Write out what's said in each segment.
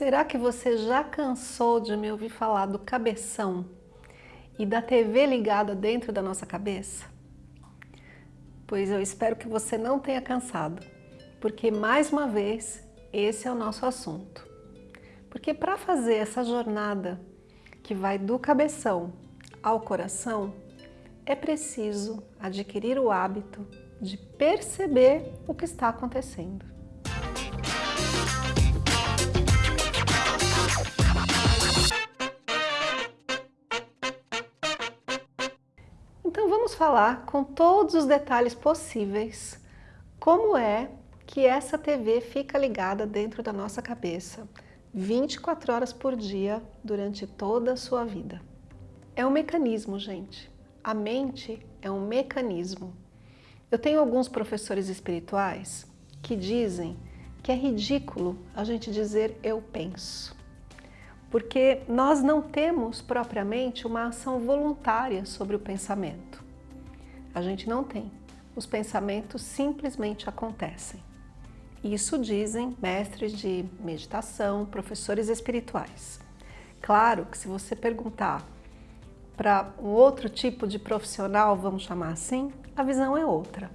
Será que você já cansou de me ouvir falar do cabeção e da TV ligada dentro da nossa cabeça? Pois eu espero que você não tenha cansado, porque mais uma vez esse é o nosso assunto. Porque para fazer essa jornada que vai do cabeção ao coração, é preciso adquirir o hábito de perceber o que está acontecendo. Falar com todos os detalhes possíveis como é que essa TV fica ligada dentro da nossa cabeça 24 horas por dia durante toda a sua vida. É um mecanismo, gente. A mente é um mecanismo. Eu tenho alguns professores espirituais que dizem que é ridículo a gente dizer eu penso. Porque nós não temos propriamente uma ação voluntária sobre o pensamento. A gente não tem. Os pensamentos simplesmente acontecem. Isso dizem mestres de meditação, professores espirituais. Claro que se você perguntar para um outro tipo de profissional, vamos chamar assim, a visão é outra.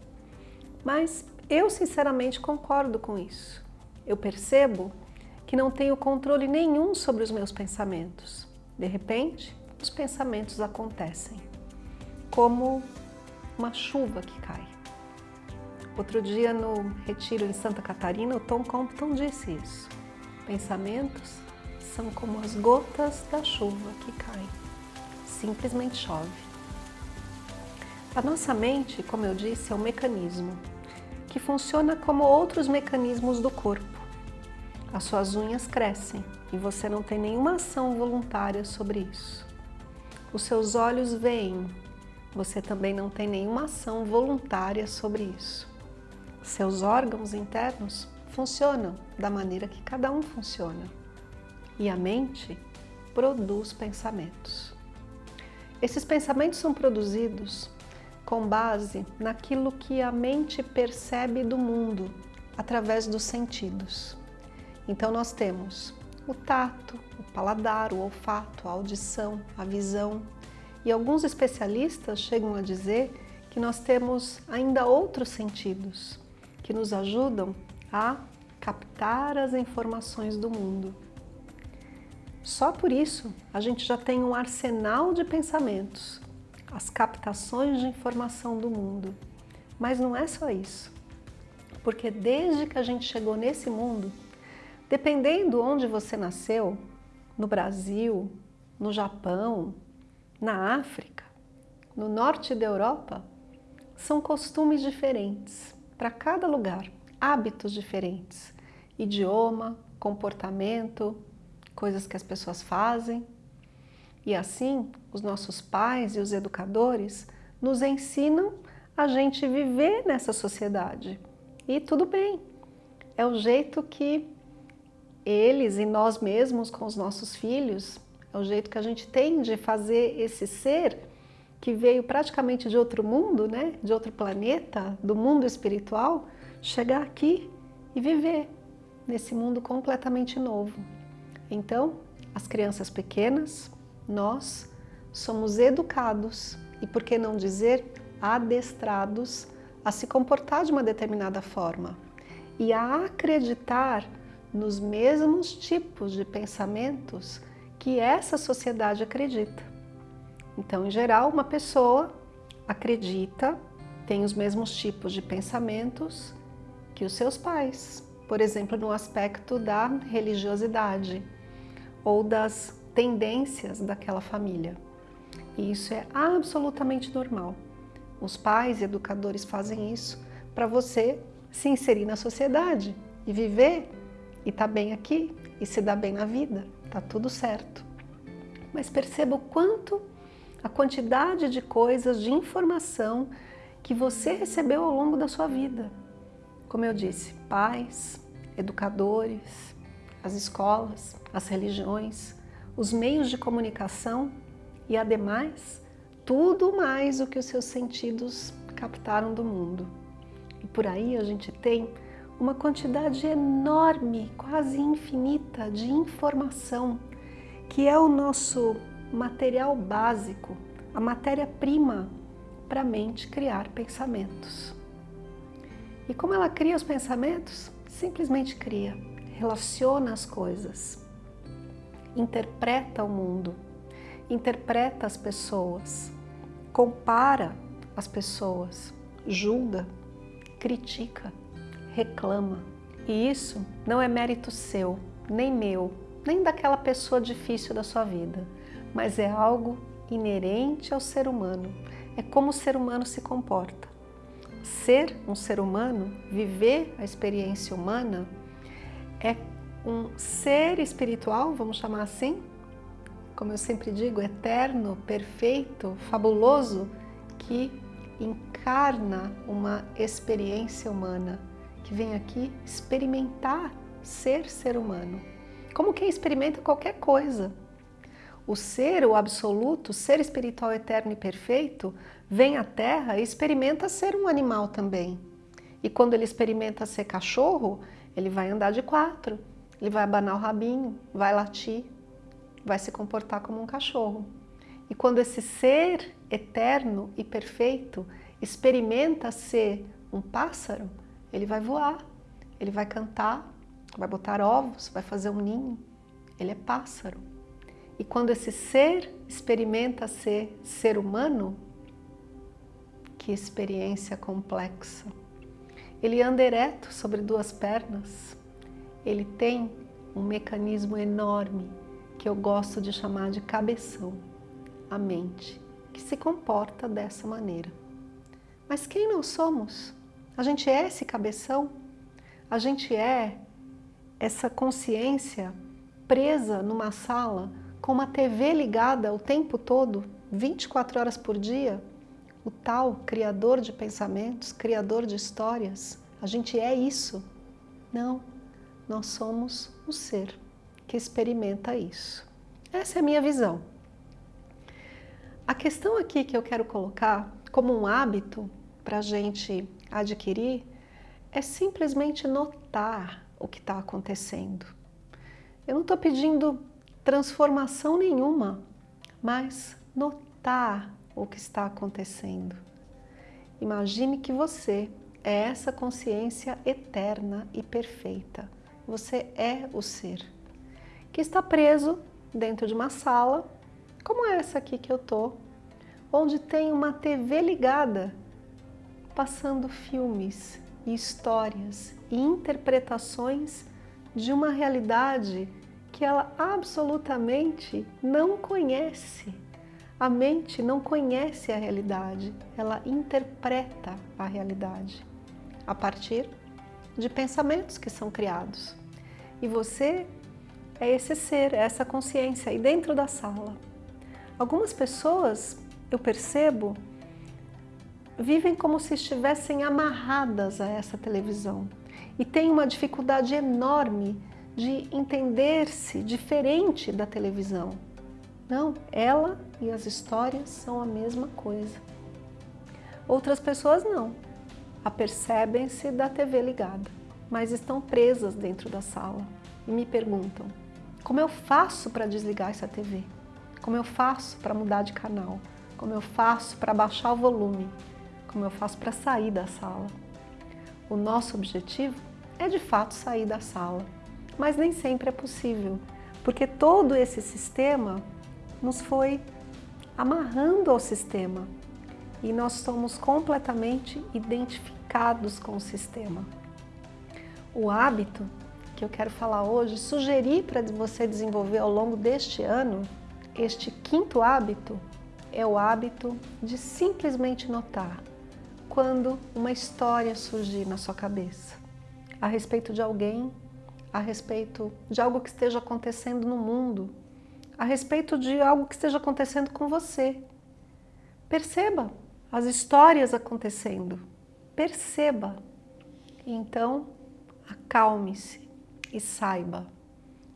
Mas eu sinceramente concordo com isso. Eu percebo que não tenho controle nenhum sobre os meus pensamentos. De repente, os pensamentos acontecem, como uma chuva que cai. Outro dia no retiro em Santa Catarina, o Tom Compton disse isso. Pensamentos são como as gotas da chuva que caem simplesmente chove. A nossa mente, como eu disse, é um mecanismo que funciona como outros mecanismos do corpo. As suas unhas crescem e você não tem nenhuma ação voluntária sobre isso. Os seus olhos veem, você também não tem nenhuma ação voluntária sobre isso. Seus órgãos internos funcionam da maneira que cada um funciona. E a mente produz pensamentos. Esses pensamentos são produzidos com base naquilo que a mente percebe do mundo através dos sentidos. Então nós temos o tato, o paladar, o olfato, a audição, a visão. E alguns especialistas chegam a dizer que nós temos ainda outros sentidos que nos ajudam a captar as informações do mundo. Só por isso a gente já tem um arsenal de pensamentos, as captações de informação do mundo. Mas não é só isso, porque desde que a gente chegou nesse mundo, dependendo onde você nasceu, no Brasil, no Japão, na África, no norte da Europa, são costumes diferentes para cada lugar, hábitos diferentes, idioma, comportamento, coisas que as pessoas fazem. E assim, os nossos pais e os educadores nos ensinam a gente viver nessa sociedade. E tudo bem, é o jeito que eles e nós mesmos com os nossos filhos, é o jeito que a gente tem de fazer esse ser que veio praticamente de outro mundo, né, de outro planeta, do mundo espiritual, chegar aqui e viver nesse mundo completamente novo. Então, as crianças pequenas, nós somos educados e, por que não dizer, adestrados a se comportar de uma determinada forma e a acreditar nos mesmos tipos de pensamentos que essa sociedade acredita. Então, em geral, uma pessoa acredita, tem os mesmos tipos de pensamentos que os seus pais, por exemplo, no aspecto da religiosidade ou das tendências daquela família. E isso é absolutamente normal. Os pais e educadores fazem isso para você se inserir na sociedade e viver e estar tá bem aqui e se dar bem na vida. Tá tudo certo. Mas perceba o quanto a quantidade de coisas, de informação que você recebeu ao longo da sua vida. Como eu disse, pais, educadores, as escolas, as religiões, os meios de comunicação e, ademais, tudo mais o que os seus sentidos captaram do mundo. E por aí a gente tem uma quantidade enorme, quase infinita de informação, que é o nosso material básico, a matéria-prima para a mente criar pensamentos. E como ela cria os pensamentos? Simplesmente cria, relaciona as coisas, interpreta o mundo, interpreta as pessoas, compara as pessoas, julga, critica, reclama. E isso não é mérito seu, nem meu, nem daquela pessoa difícil da sua vida, mas é algo inerente ao ser humano. É como o ser humano se comporta. Ser um ser humano, viver a experiência humana, é um ser espiritual, vamos chamar assim, como eu sempre digo, eterno, perfeito, fabuloso, que encarna uma experiência humana, que vem aqui experimentar ser ser humano, como quem experimenta qualquer coisa. O ser, o absoluto, o ser espiritual eterno e perfeito, vem à Terra e experimenta ser um animal também. E quando ele experimenta ser cachorro, ele vai andar de quatro, ele vai abanar o rabinho, vai latir, vai se comportar como um cachorro. E quando esse ser eterno e perfeito experimenta ser um pássaro, ele vai voar, ele vai cantar, vai botar ovos, vai fazer um ninho. Ele é pássaro. E quando esse ser experimenta ser ser humano, que experiência complexa. Ele anda ereto sobre duas pernas. Ele tem um mecanismo enorme que eu gosto de chamar de cabeção, a mente, que se comporta dessa maneira. Mas quem não somos? A gente é esse cabeção? A gente é essa consciência presa numa sala com uma TV ligada o tempo todo, 24 horas por dia, o tal criador de pensamentos, criador de histórias, a gente é isso? Não, nós somos o ser que experimenta isso. Essa é a minha visão. A questão aqui que eu quero colocar como um hábito para a gente adquirir é simplesmente notar o que está acontecendo. Eu não estou pedindo transformação nenhuma, mas notar o que está acontecendo. Imagine que você é essa consciência eterna e perfeita. Você é o ser que está preso dentro de uma sala, como essa aqui que eu estou, onde tem uma TV ligada, passando filmes e histórias e interpretações de uma realidade que ela absolutamente não conhece. A mente não conhece a realidade, ela interpreta a realidade a partir de pensamentos que são criados. E você é esse ser, é essa consciência aí dentro da sala. Algumas pessoas, eu percebo, vivem como se estivessem amarradas a essa televisão e têm uma dificuldade enorme de entender-se diferente da televisão. Não, ela e as histórias são a mesma coisa. Outras pessoas não, apercebem-se da TV ligada, mas estão presas dentro da sala e me perguntam, como eu faço para desligar essa TV? Como eu faço para mudar de canal? Como eu faço para baixar o volume? Como eu faço para sair da sala? O nosso objetivo é de fato sair da sala, mas nem sempre é possível, porque todo esse sistema nos foi amarrando ao sistema e nós somos completamente identificados com o sistema. O hábito que eu quero falar hoje, sugerir para você desenvolver ao longo deste ano, este quinto hábito, é o hábito de simplesmente notar quando uma história surgir na sua cabeça a respeito de alguém a respeito de algo que esteja acontecendo no mundo, a respeito de algo que esteja acontecendo com você. Perceba as histórias acontecendo, perceba. Então, acalme-se e saiba,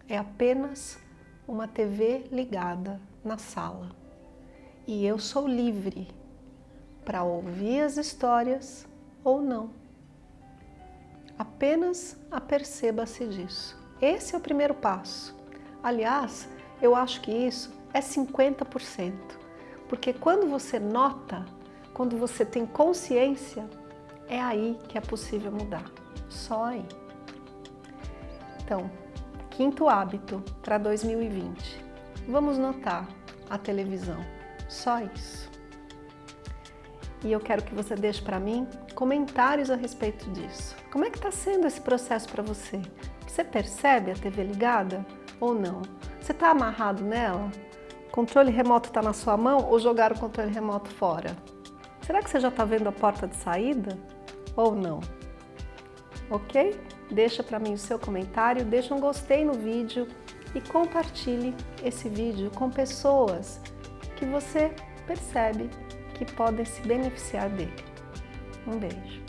é apenas uma TV ligada na sala. E eu sou livre para ouvir as histórias ou não. Apenas aperceba-se disso. Esse é o primeiro passo. Aliás, eu acho que isso é 50%. Porque quando você nota, quando você tem consciência, é aí que é possível mudar. Só aí. Então, quinto hábito para 2020. Vamos notar a televisão. Só isso. E eu quero que você deixe para mim comentários a respeito disso. Como é que está sendo esse processo para você? Você percebe a TV ligada ou não? Você está amarrado nela? Controle remoto está na sua mão ou jogar o controle remoto fora? Será que você já está vendo a porta de saída ou não? Ok? Deixa para mim o seu comentário, deixa um gostei no vídeo e compartilhe esse vídeo com pessoas que você percebe que podem se beneficiar dele. Um beijo.